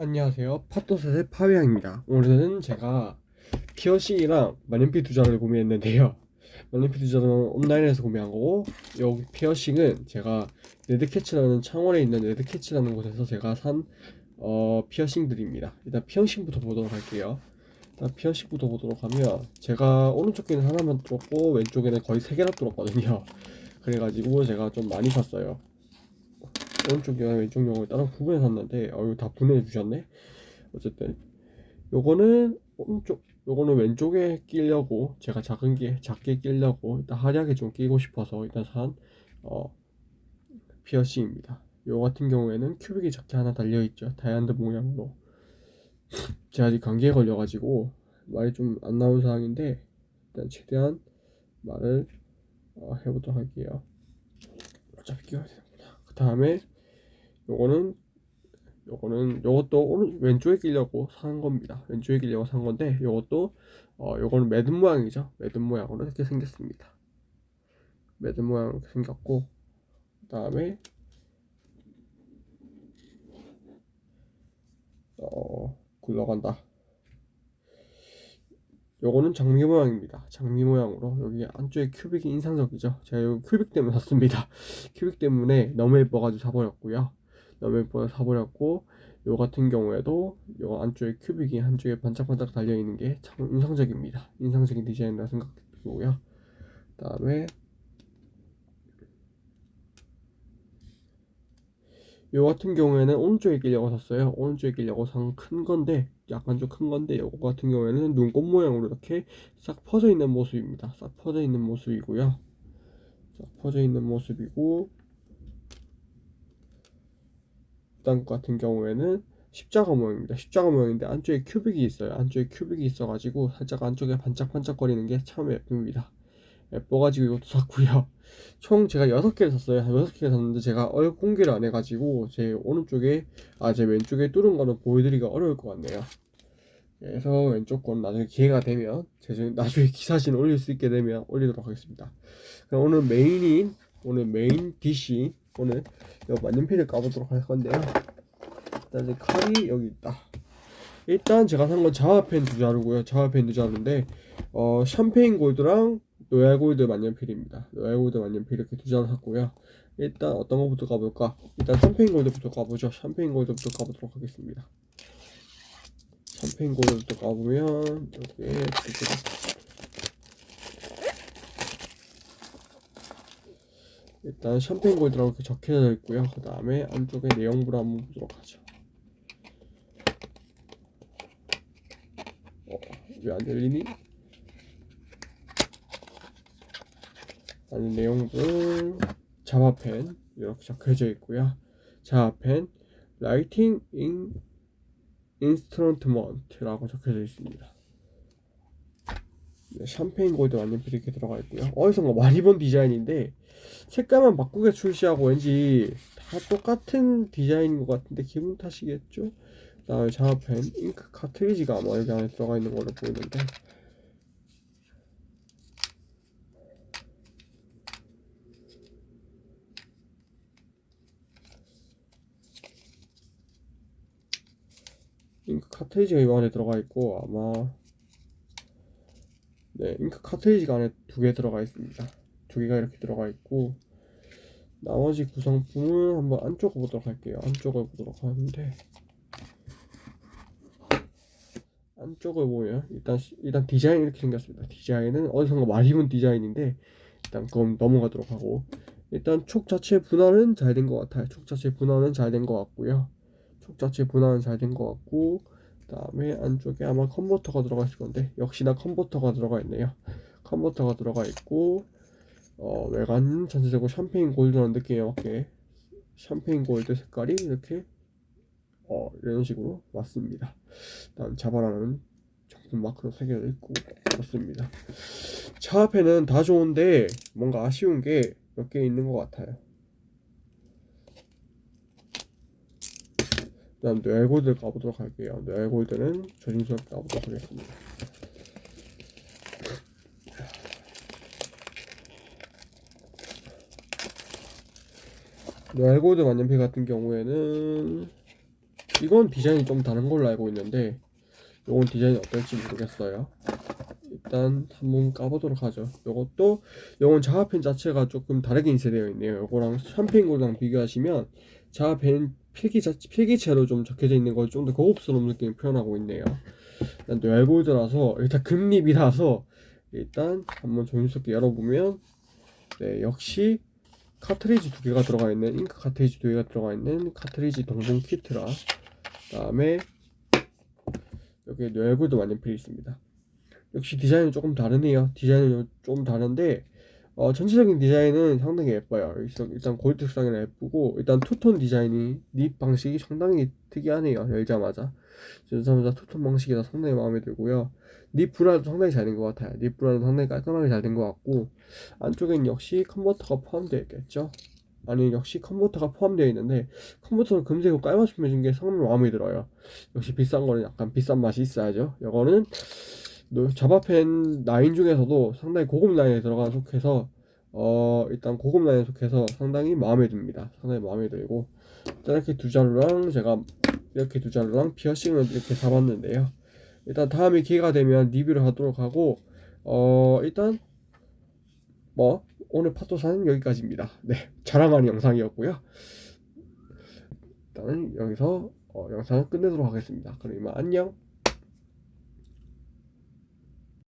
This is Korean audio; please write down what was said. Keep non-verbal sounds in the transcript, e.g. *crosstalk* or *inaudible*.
안녕하세요. 팟도셋의 파비앙입니다. 오늘은 제가 피어싱이랑 만년필 두 자루 구매했는데요. *laughs* 만년필 두 자루는 온라인에서 구매한 거고 여기 피어싱은 제가 레드캐치라는 창원에 있는 레드캐치라는 곳에서 제가 산 어, 피어싱들입니다. 일단 피어싱부터 보도록 할게요. 일단 피어싱부터 보도록 하면 제가 오른쪽 귀는 하나만 뚫었고 왼쪽에는 거의 세 개나 뚫었거든요. *laughs* 그래가지고 제가 좀 많이 샀어요. 오른쪽 영화 왼쪽 영화 따로 구분해 놨는데 어 이거 다 분해해 주셨네? 어쨌든 요거는 오른쪽 요거는 왼쪽에 끼려고 제가 작은 게 작게 끼려고 일단 화려하게 좀 끼고 싶어서 일단 산 어, 피어싱입니다. 요 같은 경우에는 큐빅이 작게 하나 달려 있죠. 다이아몬드 모양으로. 제가 아직 감기에 걸려 가지고 말이 좀 안 나온 상황인데 일단 최대한 말을 어, 해보도록 할게요. 어차피 끼워야 되는구나. 그 다음에 요거는 요거는 요것도 오른 왼쪽에 끼려고 산 겁니다. 왼쪽에 끼려고 산 건데 요것도 어 요거는 매듭 모양이죠. 매듭 모양으로 이렇게 생겼습니다. 매듭 모양으로 이렇게 생겼고 그 다음에 어 굴러간다. 요거는 장미 모양입니다. 장미 모양으로 여기 안쪽에 큐빅이 인상적이죠. 제가 요 큐빅 때문에 샀습니다. *laughs* 큐빅 때문에 너무 예뻐가지고 사버렸고요. 예뻐서 사버렸고 요 같은 경우에도 요 안쪽에 큐빅이 한쪽에 반짝반짝 달려있는 게 참 인상적입니다. 인상적인 디자인이라 생각되고요. 그 다음에 요 같은 경우에는 오른쪽에 끼려고 샀어요. 오른쪽에 끼려고 산 큰 건데 약간 좀 큰 건데 요거 같은 경우에는 눈꽃 모양으로 이렇게 싹 퍼져 있는 모습입니다. 싹 퍼져 있는 모습이고요. 싹 퍼져 있는 모습이고 단 같은 경우에는 십자가 모양입니다. 십자가 모양인데 안쪽에 큐빅이 있어요. 안쪽에 큐빅이 있어가지고 살짝 안쪽에 반짝반짝거리는 게 참 예쁩니다. 예뻐가지고 이것도 샀고요. *laughs* 총 제가 6개를 샀어요. 한 6개 샀는데 제가 얼 공개를 안 해가지고 제 오른쪽에 아 제 왼쪽에 뚫은 거는 보여드리기가 어려울 것 같네요. 그래서 왼쪽 건 나중에 기회가 되면 제 나중에 *laughs* 기사진 올릴 수 있게 되면 올리도록 하겠습니다. 그럼 오늘 메인인 오늘 main dish 오늘 이 만년필을 까보도록 할 건데요. 일단 이제 칼이 여기 있다. 일단 제가 산 건 자화펜 두 자루고요. 자화펜 두 자루인데 어 샴페인 골드랑 로얄 골드 만년필입니다. 로얄 골드 만년필 이렇게 두 자루 샀고요. 일단 어떤 거부터 까볼까? 일단 샴페인 골드부터 까보죠. 샴페인 골드부터 까보도록 하겠습니다. 샴페인 골드부터 까보면 여기에 일단 샴페인 골드라고 이렇게 적혀져 있고요. 그 다음에 안쪽에 내용부를 한번 보도록 하죠. 어, 왜 안 열리니? 아니 내용부 자화펜 이렇게 적혀져 있고요. 자화펜 writing in instrument라고 적혀져 있습니다. 네, 샴페인 골드 만년필 이렇게 들어가 있고요. 어디선가 많이 본 디자인인데 색깔만 바꾸게 출시하고 왠지 다 똑같은 디자인인 것 같은데 기분 탓이겠죠? 그다음에 자화펜 잉크 카트리지가 아마 여기 안에 들어가 있는 걸로 보이는데 잉크 카트리지가 이 안에 들어가 있고 아마 네 잉크 카트리지가 안에 두 개 들어가 있습니다. 두 개가 이렇게 들어가 있고 나머지 구성품은 한번 안쪽을 보도록 할게요. 안쪽을 보도록 하는데 안쪽을 보면 일단 일단 디자인 이렇게 생겼습니다. 디자인은 어디선가 많이 본 디자인인데 일단 그럼 넘어가도록 하고 일단 촉 자체 분할은 잘 된 것 같아요. 촉 자체 분할은 잘 된 것 같고요. 촉 자체 분할은 잘 된 것 같고 그 다음에 안쪽에 아마 컨버터가 들어가 있을 건데 역시나 컨버터가 들어가 있네요 컨버터가 들어가 있고 어, 외관 전체적으로 샴페인 골드라는 느낌에 맞게 샴페인 골드 색깔이 이렇게 어, 이런 식으로 왔습니다. 다음 자바라는 정품 마크로 새겨져 있고 그렇습니다. 차 앞에는 다 좋은데 뭔가 아쉬운 게 몇 개 있는 것 같아요. 다음 뇌골드 까보도록 할게요. 뇌골드는 조심스럽게 까보도록 하겠습니다. 뇌골드 만년필 같은 경우에는 이건 디자인이 좀 다른 걸로 알고 있는데 요건 디자인이 어떨지 모르겠어요 일단 한번 까보도록 하죠 요것도 요건 자화펜 자체가 조금 다르게 인쇄되어 있네요 요거랑 샴페인고랑 비교하시면 자화펜 필기 자, 필기체로 좀 적혀져 있는 걸 좀 더 고급스러운 느낌을 표현하고 있네요. 일단 뇌골드라서 일단 금립이라서 일단 한번 조심스럽게 열어보면 네 역시 카트리지 두 개가 들어가 있는 잉크 카트리지 두 개가 들어가 있는 카트리지 동봉 키트라. 그다음에 여기 뇌골드 만년필이 있습니다. 역시 디자인은 조금 다르네요. 디자인은 좀 다른데 어, 전체적인 디자인은 상당히 예뻐요. 일단, 골드 색상이나 예쁘고 일단 투톤 디자인이 nib 방식이 상당히 특이하네요 열자마자. 열자마자 투톤 방식이라 상당히 마음에 들고요. nib 브라도 상당히 잘 된 것 같아요. nib 브라도 상당히 깔끔하게 잘 된 것 같고 안쪽엔 역시 컨버터가 포함되어 있겠죠? 아니 역시 컨버터가 포함되어 있는데 컨버터는 금색으로 깔맞춤 해준 게 상당히 마음에 들어요. 역시 비싼 거는 약간 비싼 맛이 있어야죠. 이거는 노- 자바펜 라인 중에서도 상당히 고급 라인에 들어간 속해서 어 일단 고급 라인에 속해서 상당히 마음에 듭니다. 상당히 마음에 들고. 이렇게 두 자루랑 제가 이렇게 두 자루랑 피어싱을 이렇게 사봤는데요. 일단 다음에 기회가 되면 리뷰를 하도록 하고 어 일단 뭐 오늘 파토사는 여기까지입니다. 네 자랑하는 영상이었고요. 일단은 여기서 어, 영상을 끝내도록 하겠습니다. 그럼 이만 안녕